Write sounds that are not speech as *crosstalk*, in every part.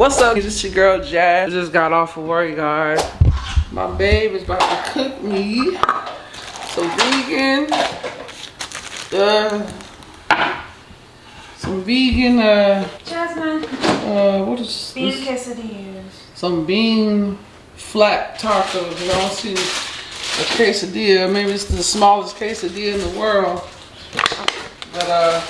What's up? It's your girl Jazz. I just got off of work, guys. My babe is about to cook me some vegan, uh, some vegan, uh, Jasmine, uh, what is bean this? quesadillas. Some bean flat tacos. You know, I see a quesadilla. Maybe it's the smallest quesadilla in the world. But, uh,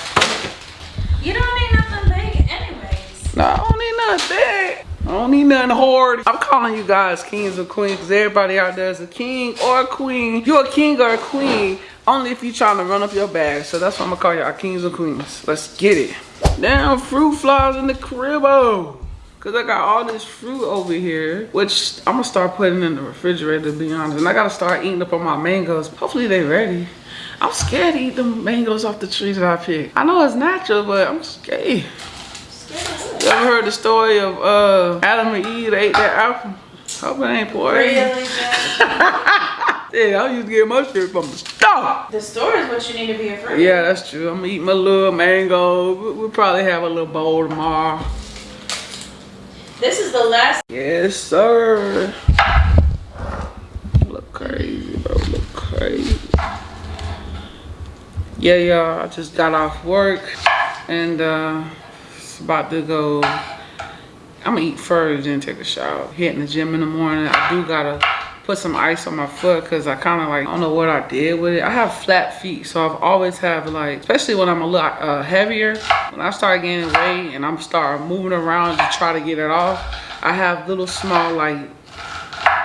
You don't need nothing big anyways. No, need nothing. I don't need nothing hard. I'm calling you guys kings or queens because everybody out there is a king or a queen. You're a king or a queen only if you're trying to run up your bag. So that's why I'm going to call y'all kings or queens. Let's get it. Now, fruit flies in the cribbo. Cause I got all this fruit over here, which I'm gonna start putting in the refrigerator to be honest. And I gotta start eating up on my mangoes. Hopefully they ready. I'm scared to eat the mangoes off the trees that I picked. I know it's natural, but I'm scared. You ever heard the story of uh, Adam and Eve ate that apple? Hope it ain't poison. Really? *laughs* Yeah, I used to get my shit from the store. the store is what you need to be afraid of. Yeah, that's true. I'm gonna eat my little mango. We- We'll probably have a little bowl tomorrow. This is the last. Yes, sir. Look crazy, bro. Look crazy. Yeah, y'all. I just got off work and uh, about to go. I'm gonna eat first, then take a shower. Hitting the gym in the morning. I do gotta put some ice on my foot because I kind of like I don't know what I did with it. I have flat feet, so I've always have like, especially when I'm a little uh, heavier. When I start gaining weight and I'm start moving around to try to get it off, I have little small like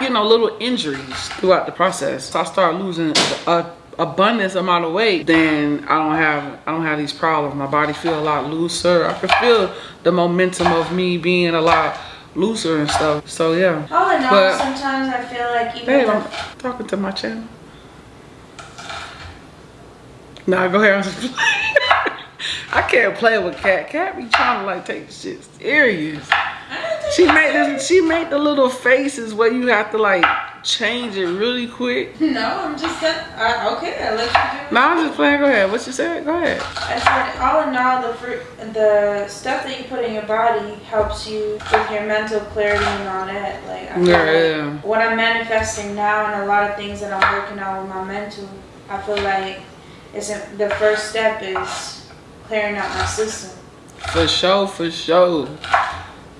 you know, little injuries throughout the process. So I start losing a abundance amount of weight, then I don't have I don't have these problems. My body feel a lot looser. I can feel the momentum of me being a lot looser and stuff. So yeah. In all, But- sometimes I feel like even Babe, I'm talking to my channel. Nah, go ahead. *laughs* *laughs* I can't play with Cat. Cat be trying to like take the shit serious. I don't think She made this. She made the little faces where you have to like change it really quick. *laughs* No, I'm just saying. Uh, okay, I let you do. it. No, I'm just playing. Go ahead. What you said? Go ahead. I said, all in all, the fruit, the stuff that you put in your body helps you with your mental clarity and all that. Like, I Yeah, like what I'm manifesting now and a lot of things that I'm working on with my mental, I feel like it's a, the first step is clearing out my system. For sure, for sure.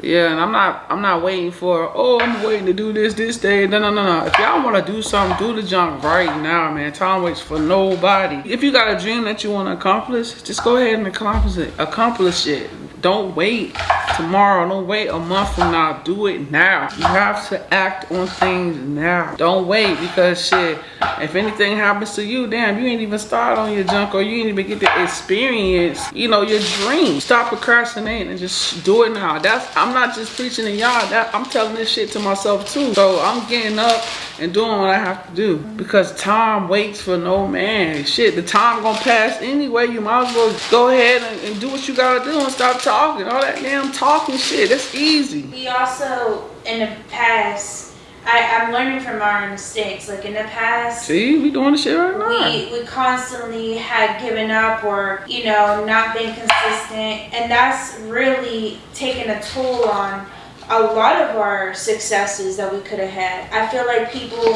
Yeah, and I'm not I'm not waiting for oh I'm waiting to do this this day. No no no no. If y'all wanna do something, do the junk right now, man. Time waits for nobody. If you got a dream that you wanna accomplish, just go ahead and accomplish it. Accomplish it. Don't wait tomorrow. Don't wait a month from now. Do it now. You have to act on things now. Don't wait because shit, if anything happens to you, damn, you ain't even started on your junk or you ain't even get to experience, you know, your dream. Stop procrastinating and just do it now. That's I'm not just preaching to y'all. That I'm telling this shit to myself too. So I'm getting up and doing what I have to do because time waits for no man. Shit, the time gonna pass anyway. You might as well go ahead and, and do what you gotta do and stop talking. All that damn talking shit. That's easy. We also, in the past, I, I'm learning from our mistakes. Like in the past, See, we doing the shit right now. we we constantly had given up or you know not being consistent and that's really taken a toll on a lot of our successes that we could have had i feel like people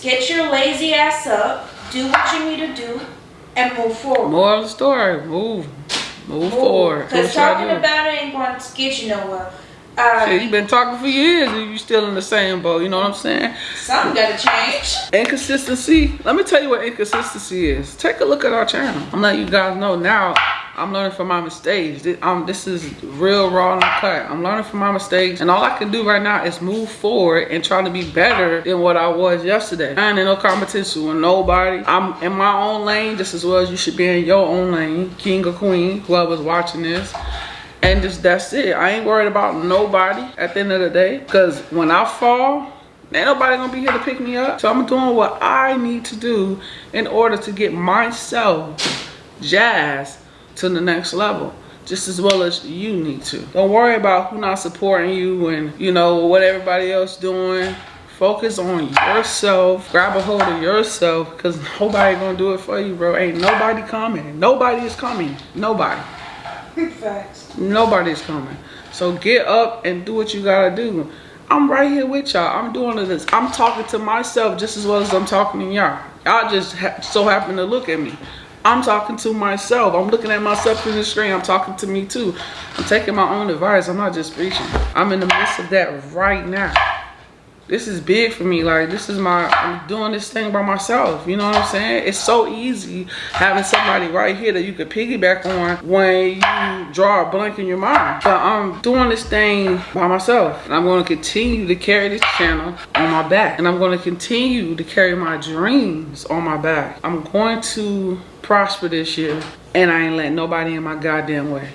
get your lazy ass up do what you need to do and move forward More of the story. Move. Move forward. Because talking about it ain't going to get you nowhere uh, Shit, you been talking for years and you still in the same boat. You know what I'm saying? something got to change Inconsistency. Let me tell you what inconsistency is. Take a look at our channel. I'm letting you guys know now. I'm learning from my mistakes. This, um, this is real raw and cut. I'm learning from my mistakes, and all I can do right now is move forward and try to be better than what I was yesterday. I ain't in no competition with nobody. I'm in my own lane just as well as you should be in your own lane, king or queen, whoever's watching this. And just that's it. I ain't worried about nobody at the end of the day. Cause when I fall, ain't nobody gonna be here to pick me up. So I'm doing what I need to do in order to get myself, Jazz, to the next level. Just as well as you need to. Don't worry about who not supporting you and you know what everybody else doing. Focus on yourself. Grab a hold of yourself because *laughs* nobody gonna do it for you, bro. Ain't nobody coming. Nobody is coming. Nobody. Facts Nobody's coming. So get up and do what you gotta do. I'm right here with y'all. I'm doing this. I'm talking to myself just as well as I'm talking to y'all. Y'all just ha so happen to look at me. I'm talking to myself. I'm looking at myself in the screen. I'm talking to me too. I'm taking my own advice. I'm not just preaching. I'm in the midst of that right now this is big for me. Like this is my I'm doing this thing by myself. You know what I'm saying? It's so easy having somebody right here that you could piggyback on when you draw a blank in your mind. But I'm doing this thing by myself. And I'm gonna continue to carry this channel on my back. And I'm gonna continue to carry my dreams on my back. I'm going to prosper this year. And I ain't letting nobody in my goddamn way.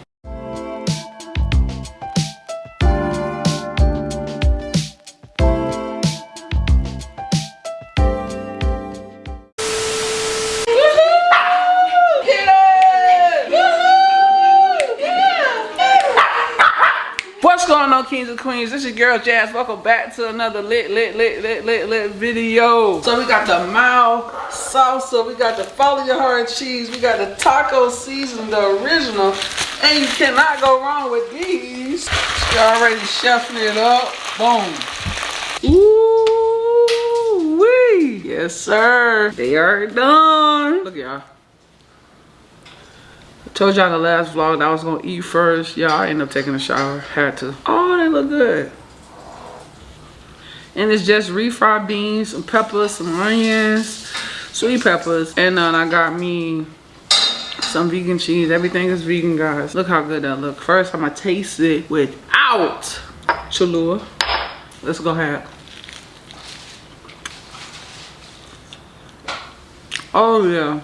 On, kings and queens? This is your girl Jazz. Welcome back to another lit, lit, lit, lit, lit, lit video. So we got the Mao salsa, we got the follow your heart cheese, we got the taco season, the original, and you cannot go wrong with these. You already chefing it up. Boom. Ooh wee. Yes, sir. They are done. Look, y'all. Told y'all the last vlog that I was gonna eat first. Yeah, I ended up taking a shower. Had to. Oh, they look good. And it's just refried beans, some peppers, some onions, sweet peppers. And uh, then I got me some vegan cheese. Everything is vegan, guys. Look how good that look. First, I'm gonna taste it without Cholula. Let's go ahead. Oh, yeah.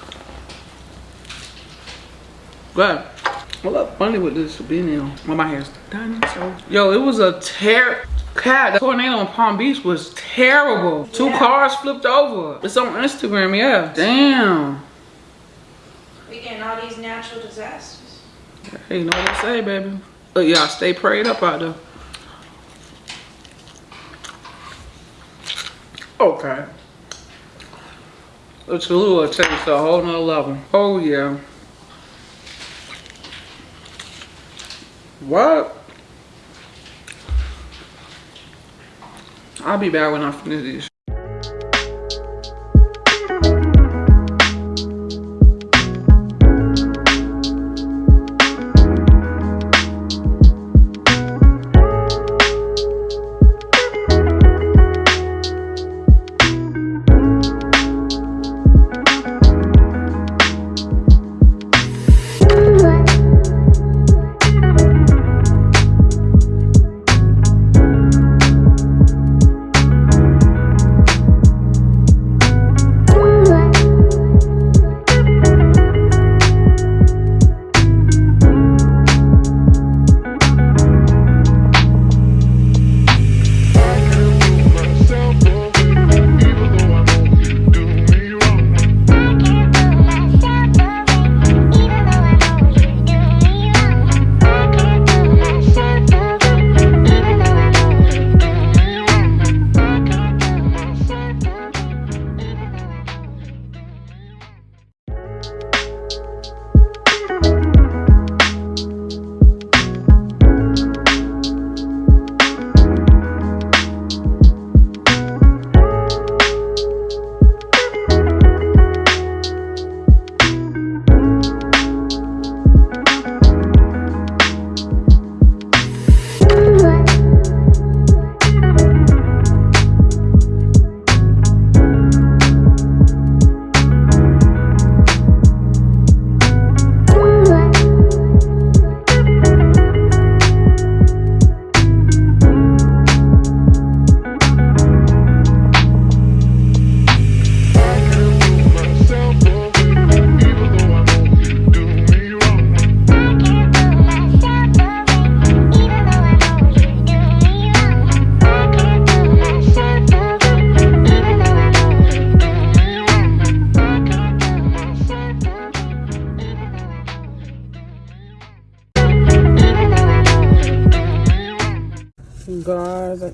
But what up funny with this being on? Well, my hair's done, so. Yo, it was a tear. Cat, the tornado in Palm Beach was terrible. Two yeah. cars flipped over. It's on Instagram, yeah. Damn. We getting all these natural disasters. Hey, you know what I say, baby. But y'all stay prayed up out there. Okay. The Cholula takes a whole nother level. Oh, yeah. What? I'll be back when I finish these.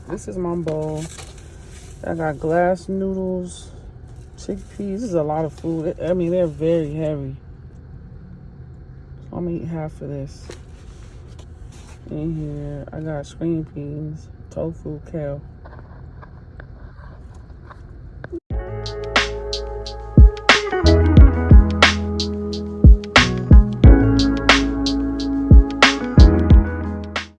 This is my bowl i got glass noodles chickpeas this is a lot of food i mean they're very heavy so i'm gonna eat half of this in here. I got screen peas, tofu, kale.